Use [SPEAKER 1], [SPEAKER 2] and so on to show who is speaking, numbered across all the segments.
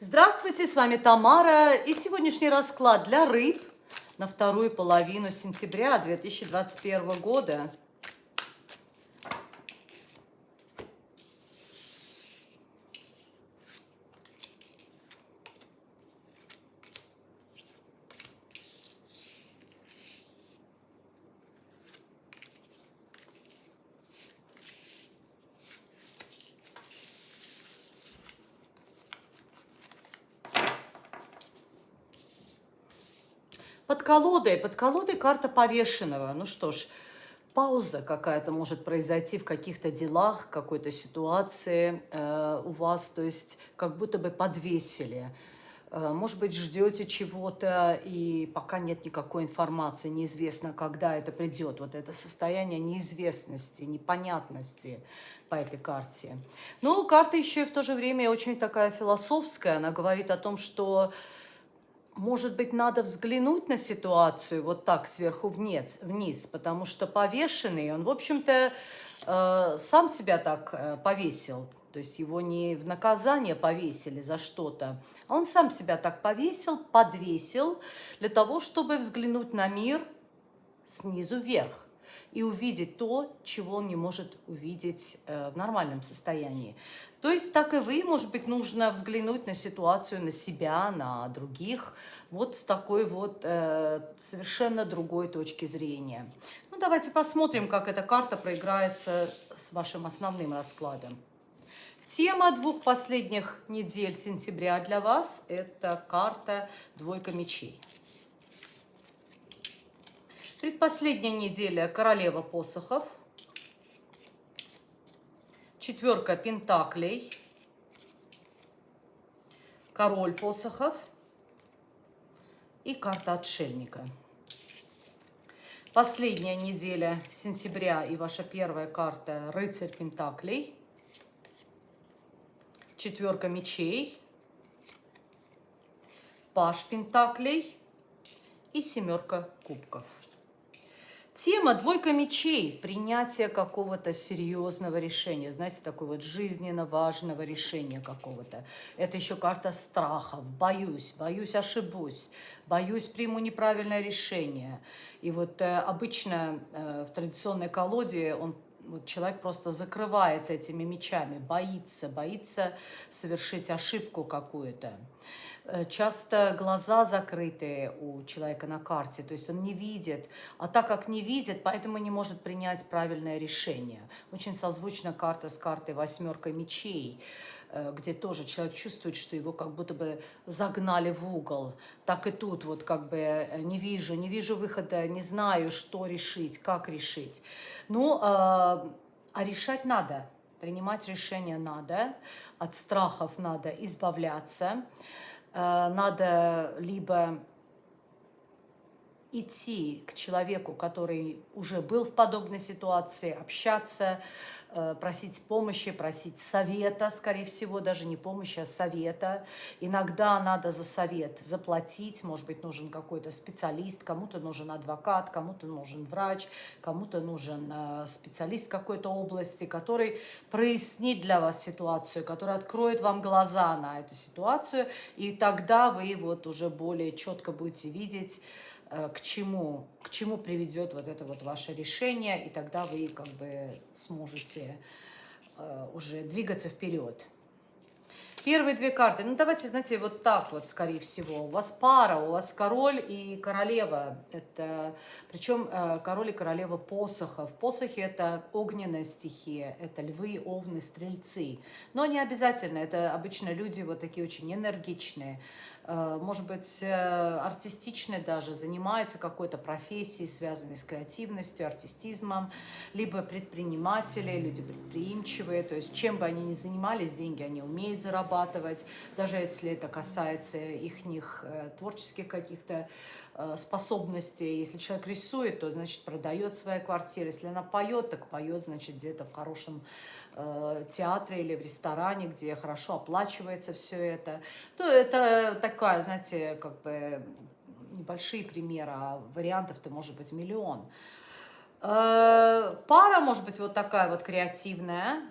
[SPEAKER 1] Здравствуйте, с вами Тамара и сегодняшний расклад для рыб на вторую половину сентября 2021 года. Под колодой, под колодой карта повешенного. Ну что ж, пауза какая-то может произойти в каких-то делах, какой-то ситуации э, у вас, то есть как будто бы подвесили. Э, может быть, ждете чего-то, и пока нет никакой информации, неизвестно, когда это придет. Вот это состояние неизвестности, непонятности по этой карте. Но карта еще и в то же время очень такая философская. Она говорит о том, что может быть, надо взглянуть на ситуацию вот так сверху вниз, вниз потому что повешенный, он, в общем-то, э, сам себя так э, повесил. То есть его не в наказание повесили за что-то, а он сам себя так повесил, подвесил для того, чтобы взглянуть на мир снизу вверх и увидеть то, чего он не может увидеть э, в нормальном состоянии. То есть, так и вы, может быть, нужно взглянуть на ситуацию, на себя, на других, вот с такой вот э, совершенно другой точки зрения. Ну, давайте посмотрим, как эта карта проиграется с вашим основным раскладом. Тема двух последних недель сентября для вас – это карта «Двойка мечей». Предпоследняя неделя королева посохов. Четверка пентаклей. Король посохов. И карта отшельника. Последняя неделя сентября и ваша первая карта рыцарь пентаклей. Четверка мечей. Паш пентаклей и семерка кубков. Тема «Двойка мечей» – принятие какого-то серьезного решения, знаете, такой вот жизненно важного решения какого-то. Это еще карта страхов. Боюсь, боюсь, ошибусь, боюсь, приму неправильное решение. И вот э, обычно э, в традиционной колоде он вот человек просто закрывается этими мечами, боится, боится совершить ошибку какую-то. Э, часто глаза закрыты у человека на карте, то есть он не видит. А так как не видит, поэтому не может принять правильное решение. Очень созвучна карта с картой «восьмерка мечей», где тоже человек чувствует, что его как будто бы загнали в угол. Так и тут вот как бы э, не вижу, не вижу выхода, не знаю, что решить, как решить. Ну, а решать надо, принимать решение надо, от страхов надо избавляться. Э, надо либо идти к человеку, который уже был в подобной ситуации, общаться, Э, просить помощи, просить совета, скорее всего, даже не помощи, а совета. Иногда надо за совет заплатить, может быть, нужен какой-то специалист, кому-то нужен адвокат, кому-то нужен врач, кому-то нужен э, специалист какой-то области, который прояснит для вас ситуацию, который откроет вам глаза на эту ситуацию, и тогда вы вот уже более четко будете видеть, Э, к чему, к чему приведет вот это вот ваше решение, и тогда вы как бы сможете э, уже двигаться вперед. Первые две карты. Ну, давайте, знаете, вот так вот, скорее всего. У вас пара, у вас король и королева. Это, причем э, король и королева посохов. Посохи – это огненная стихия, это львы, овны, стрельцы. Но не обязательно, это обычно люди вот такие очень энергичные, Э, может быть, э, артистичный даже, занимается какой-то профессией, связанной с креативностью, артистизмом, либо предприниматели, люди предприимчивые, то есть чем бы они ни занимались, деньги они умеют зарабатывать, даже если это касается их э, творческих каких-то способностей. Если человек рисует, то, значит, продает свои квартиры. Если она поет, так поет, значит, где-то в хорошем Э, театре или в ресторане, где хорошо оплачивается все это, то это такая, знаете, как бы небольшие примеры, а вариантов-то может быть миллион. Э, пара может быть вот такая вот креативная,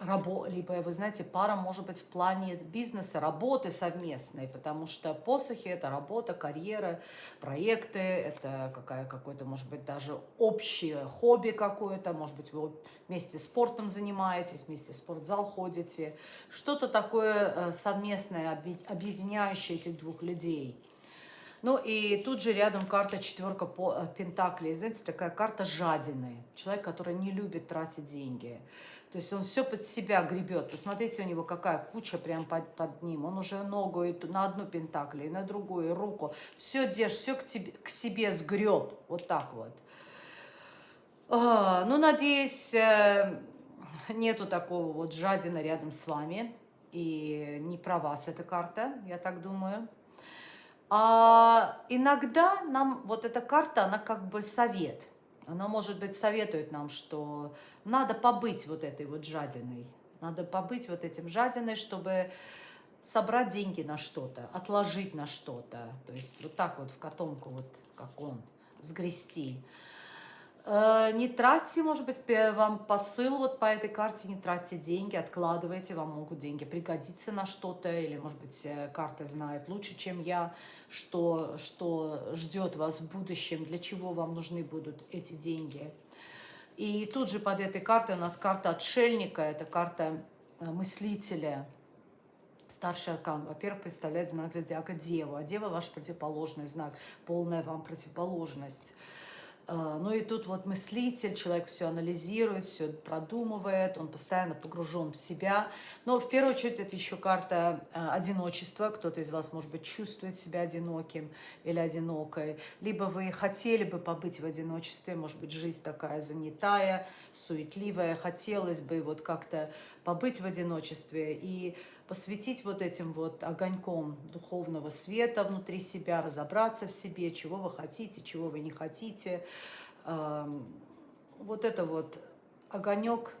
[SPEAKER 1] рабо, либо, вы знаете, пара может быть в плане бизнеса, работы совместной, потому что посохи – это работа, карьера, проекты, это какая, какое-то, может быть, даже общее хобби какое-то, может быть, вы вместе спортом занимаетесь, вместе в спортзал ходите, что-то такое э, совместное, объединяющее этих двух людей – ну и тут же рядом карта четверка э, пентаклей. Знаете, такая карта жадины. Человек, который не любит тратить деньги. То есть он все под себя гребет. Посмотрите, у него какая куча прям под, под ним. Он уже ногу и на одну пентакль, и на другую, и руку. Все держит, все к, тебе, к себе сгреб. Вот так вот. А, ну, надеюсь, э, нету такого вот жадина рядом с вами. И не про вас эта карта, я так думаю. А иногда нам вот эта карта, она как бы совет. Она, может быть, советует нам, что надо побыть вот этой вот жадиной. Надо побыть вот этим жадиной, чтобы собрать деньги на что-то, отложить на что-то. То есть вот так вот в котомку, вот как он, сгрести. Э, не тратьте, может быть, вам посыл вот по этой карте, не тратьте деньги, откладывайте, вам могут деньги пригодиться на что-то, или, может быть, э, карта знает лучше, чем я, что, что ждет вас в будущем, для чего вам нужны будут эти деньги. И тут же под этой картой у нас карта отшельника, это карта э, мыслителя, Старший аркан, во-первых, представляет знак зодиака Деву, а Дева ваш противоположный знак, полная вам противоположность. А, ну и тут вот мыслитель, человек все анализирует, все продумывает, он постоянно погружен в себя. Но в первую очередь это еще карта а, одиночества. Кто-то из вас, может быть, чувствует себя одиноким или одинокой. Либо вы хотели бы побыть в одиночестве, может быть, жизнь такая занятая, суетливая. Хотелось бы вот как-то побыть в одиночестве. И посвятить вот этим вот огоньком духовного света внутри себя, разобраться в себе, чего вы хотите, чего вы не хотите. Вот это вот огонек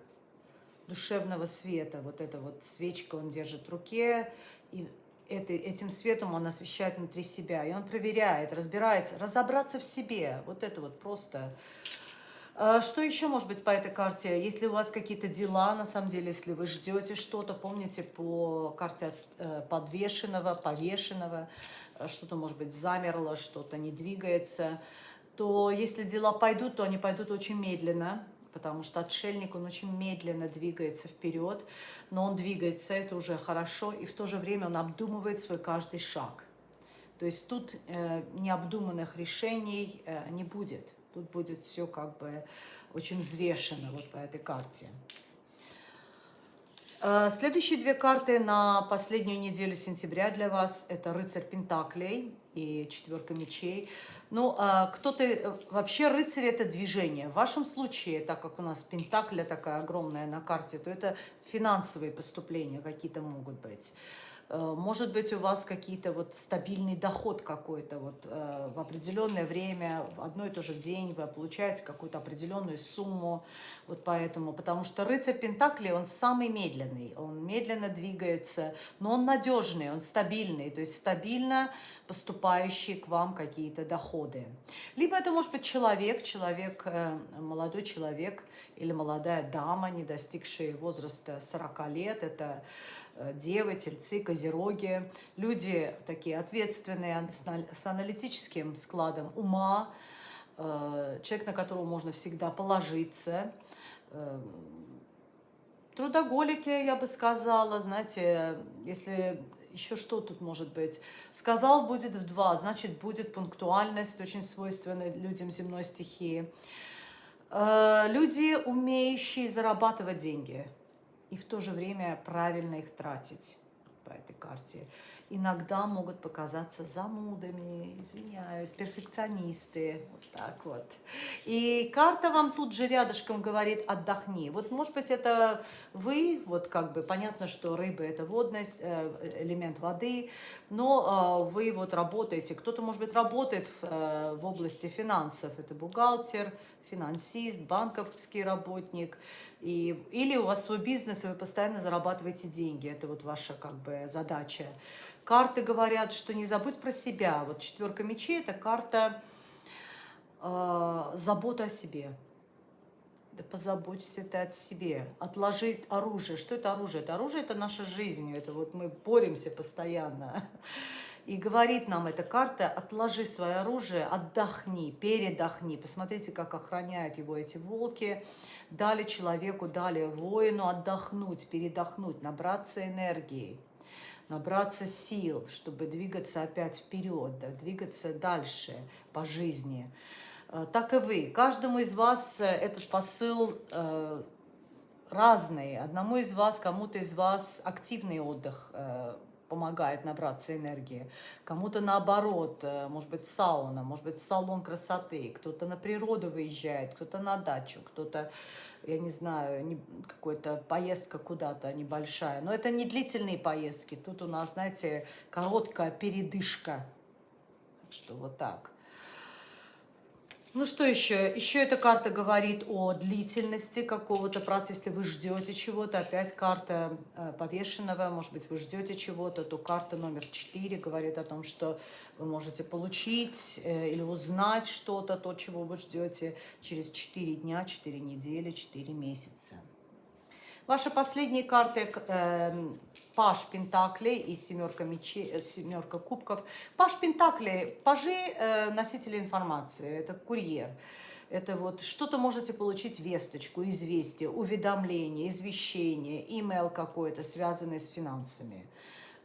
[SPEAKER 1] душевного света, вот эта вот свечка он держит в руке, и это, этим светом он освещает внутри себя, и он проверяет, разбирается, разобраться в себе, вот это вот просто что еще может быть по этой карте? Если у вас какие-то дела, на самом деле, если вы ждете что-то, помните по карте э, подвешенного, повешенного, э, что-то, может быть, замерло, что-то не двигается, то если дела пойдут, то они пойдут очень медленно, потому что отшельник, он очень медленно двигается вперед, но он двигается, это уже хорошо, и в то же время он обдумывает свой каждый шаг. То есть тут э, необдуманных решений э, не будет. Тут будет все как бы очень взвешено вот по этой карте. Э, следующие две карты на последнюю неделю сентября для вас – это рыцарь Пентаклей и четверка мечей. Ну, а кто-то… Э, вообще рыцарь – это движение. В вашем случае, так как у нас Пентакля такая огромная на карте, то это финансовые поступления какие-то могут быть. Э, может быть, у вас какие-то вот стабильный доход какой-то вот э, в определенное время, в одно и то же день вы получаете какую-то определенную сумму, вот поэтому, потому что рыцарь Пентакли, он самый медленный, он медленно двигается, но он надежный, он стабильный, то есть стабильно поступающие к вам какие-то доходы. Либо это может быть человек, человек, э, молодой человек или молодая дама, не достигшая возраста 40 лет, это Э, девы, тельцы, козероги, люди такие ответственные, с аналитическим складом ума, э, человек, на которого можно всегда положиться, э, трудоголики, я бы сказала, знаете, если еще что тут может быть? Сказал, будет в два, значит, будет пунктуальность, очень свойственная людям земной стихии. Люди, умеющие зарабатывать деньги – и в то же время правильно их тратить по этой карте. Иногда могут показаться занудами, извиняюсь, перфекционисты, вот так вот. И карта вам тут же рядышком говорит «отдохни». Вот, может быть, это вы, вот как бы, понятно, что рыба – это водность, э, элемент воды, но э, вы вот работаете, кто-то, может быть, работает в, э, в области финансов, это бухгалтер, финансист, банковский работник, и, или у вас свой бизнес, и вы постоянно зарабатываете деньги. Это вот ваша как бы задача. Карты говорят, что не забудь про себя. Вот четверка мечей – это карта э, заботы о себе. Да позаботься ты о себе. Отложи оружие. Что это оружие? Это оружие – это наша жизнь. Это вот мы боремся постоянно. И говорит нам эта карта, отложи свое оружие, отдохни, передохни. Посмотрите, как охраняют его эти волки. Дали человеку, дали воину отдохнуть, передохнуть, набраться энергии, набраться сил, чтобы двигаться опять вперед, да, двигаться дальше по жизни. Э, так и вы. Каждому из вас э, этот посыл э, разный. Одному из вас, кому-то из вас активный отдых помогает набраться энергии. Кому-то наоборот, э, может быть, сауна, может быть, салон красоты. Кто-то на природу выезжает, кто-то на дачу, кто-то, я не знаю, какая-то поездка куда-то небольшая. Но это не длительные поездки. Тут у нас, знаете, короткая передышка. Что вот так. Ну что еще? Еще эта карта говорит о длительности какого-то процесса. Если вы ждете чего-то, опять карта э, повешенного, может быть, вы ждете чего-то, то карта номер 4 говорит о том, что вы можете получить э, или узнать что-то, то, чего вы ждете через 4 дня, 4 недели, 4 месяца. Ваши последние карты э, Паш Пентаклей и семерка, мечей, э, семерка кубков. Паш Пентаклей, пажи э, носители информации, это курьер. Это вот что-то можете получить, весточку, известие, уведомление, извещение, имейл какой-то, связанный с финансами.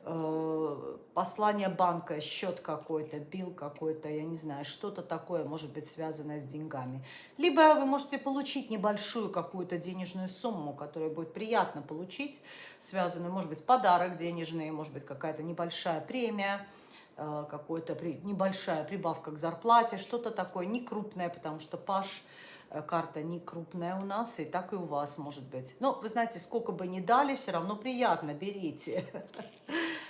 [SPEAKER 1] Э, послание банка, счет какой-то, бил какой-то, я не знаю, что-то такое может быть связанное с деньгами. Либо вы можете получить небольшую какую-то денежную сумму, которую будет приятно получить, связанную, может быть, подарок денежный, может быть, какая-то небольшая премия, э, какая-то небольшая прибавка к зарплате, что-то такое, не крупное, потому что Паш э, карта не крупная у нас, и так и у вас может быть. Но вы знаете, сколько бы ни дали, все равно приятно, берите.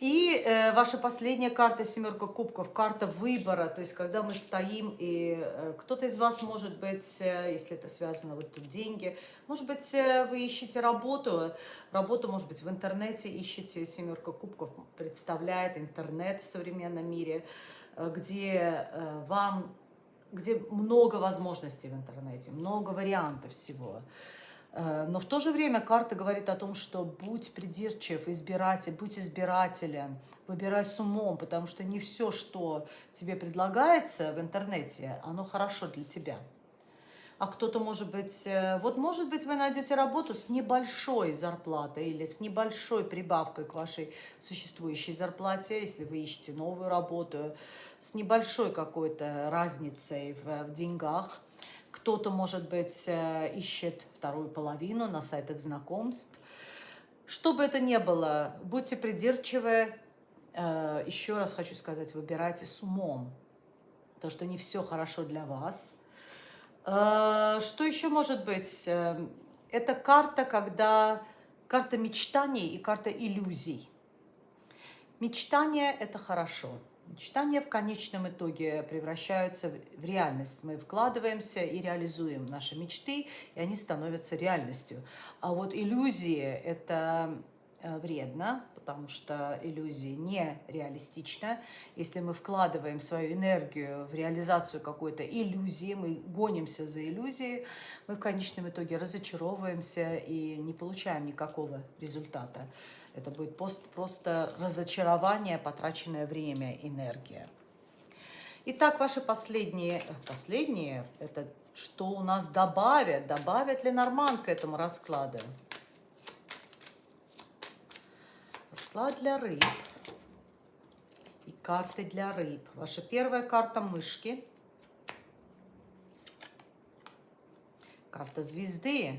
[SPEAKER 1] И э, ваша последняя карта, семерка кубков, карта выбора, то есть когда мы стоим, и э, кто-то из вас, может быть, э, если это связано, вот тут деньги, может быть, э, вы ищете работу, работу, может быть, в интернете ищете, семерка кубков представляет интернет в современном мире, э, где э, вам, где много возможностей в интернете, много вариантов всего. Э, но в то же время карта говорит о том, что будь придирчив, избиратель, будь избирателем, выбирай с умом, потому что не все, что тебе предлагается в интернете, оно хорошо для тебя. А кто-то, может быть, э, вот может быть вы найдете работу с небольшой зарплатой или с небольшой прибавкой к вашей существующей зарплате, если вы ищете новую работу, с небольшой какой-то разницей в, в деньгах – кто-то, может быть, э, ищет вторую половину на сайтах знакомств. Что бы это ни было, будьте придирчивы. Э, еще раз хочу сказать, выбирайте с умом. То, что не все хорошо для вас. Э, что еще может быть? Это карта, когда карта мечтаний и карта иллюзий. Мечтание – это хорошо. Мечтания в конечном итоге превращаются в реальность. Мы вкладываемся и реализуем наши мечты, и они становятся реальностью. А вот иллюзии – это вредно, потому что иллюзии не реалистичны. Если мы вкладываем свою энергию в реализацию какой-то иллюзии, мы гонимся за иллюзией, мы в конечном итоге разочаровываемся и не получаем никакого результата. Это будет просто разочарование, потраченное время, энергия. Итак, ваши последние, э, последние, это что у нас добавят, добавят ли норман к этому раскладу? Расклад для рыб и карты для рыб. Ваша первая карта мышки, карта звезды,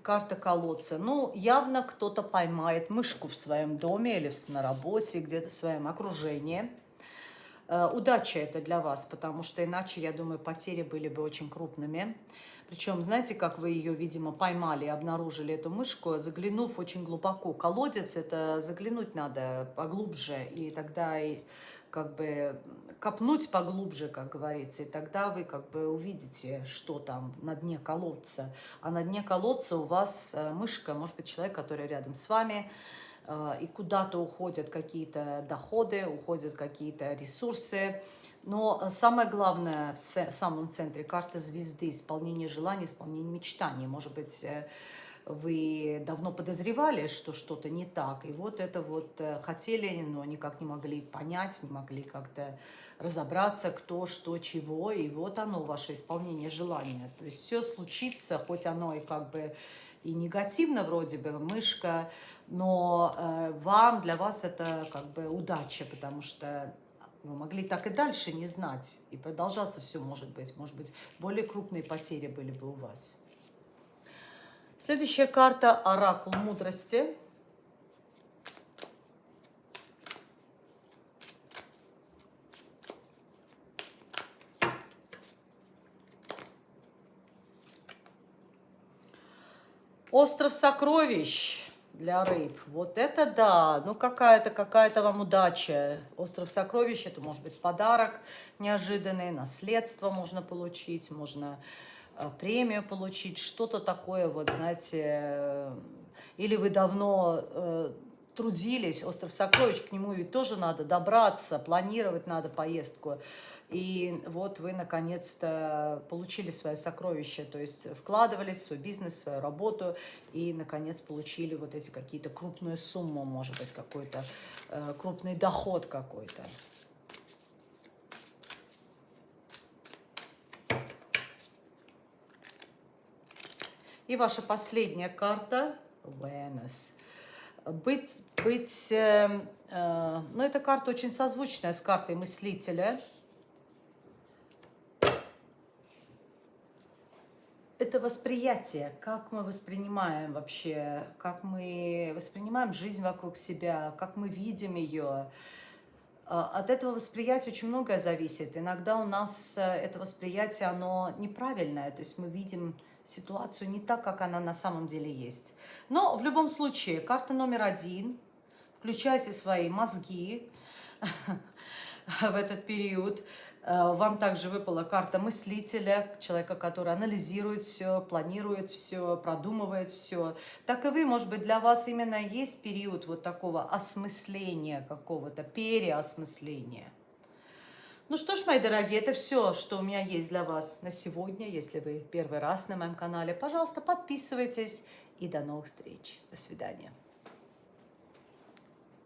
[SPEAKER 1] карта колодца. Ну, явно кто-то поймает мышку в своем доме или на работе, где-то в своем окружении. Э, удача это для вас, потому что иначе, я думаю, потери были бы очень крупными. Причем, знаете, как вы ее, видимо, поймали обнаружили эту мышку, заглянув очень глубоко. Колодец – это заглянуть надо поглубже, и тогда и как бы копнуть поглубже, как говорится, и тогда вы как бы увидите, что там на дне колодца. А на дне колодца у вас э, мышка, может быть, человек, который рядом с вами, и куда-то уходят какие-то доходы, уходят какие-то ресурсы, Но самое главное в самом центре карта звезды, исполнение желаний, исполнение мечтаний. Может быть, э, вы давно подозревали, что что-то не так, и вот это вот э, хотели, но никак не могли понять, не могли как-то разобраться, кто, что, чего, и вот оно, ваше исполнение желания. То есть все случится, хоть оно и как бы и негативно вроде бы, мышка, но э, вам, для вас это как бы удача, потому что вы могли так и дальше не знать, и продолжаться все может быть. Может быть, более крупные потери были бы у вас. Следующая карта – Оракул мудрости. Остров сокровищ для рыб. Вот это да, ну какая-то какая-то вам удача. Остров сокровищ, это может быть подарок неожиданный, наследство можно получить, можно э, премию получить, что-то такое, вот знаете, э, или вы давно э, трудились, остров сокровищ, к нему ведь тоже надо добраться, планировать надо поездку. И вот вы наконец-то получили свое сокровище, то есть вкладывались в свой бизнес, в свою работу, и наконец получили вот эти какие-то крупную сумму, может быть, какой-то э, крупный доход какой-то. И ваша последняя карта – awareness. Быть, быть э, э, ну, эта карта очень созвучная с картой мыслителя – это восприятие, как мы воспринимаем вообще, как мы воспринимаем жизнь вокруг себя, как мы видим ее. А, от этого восприятия очень многое зависит. Иногда у нас э, это восприятие, оно неправильное, то есть мы видим ситуацию не так, как она на самом деле есть. Но в любом случае, карта номер один, включайте свои мозги в этот период, Э, вам также выпала карта мыслителя, человека, который анализирует все, планирует все, продумывает все. Так и вы, может быть, для вас именно есть период вот такого осмысления какого-то, переосмысления. Ну что ж, мои дорогие, это все, что у меня есть для вас на сегодня. Если вы первый раз на моем канале, пожалуйста, подписывайтесь. И до новых встреч. До свидания.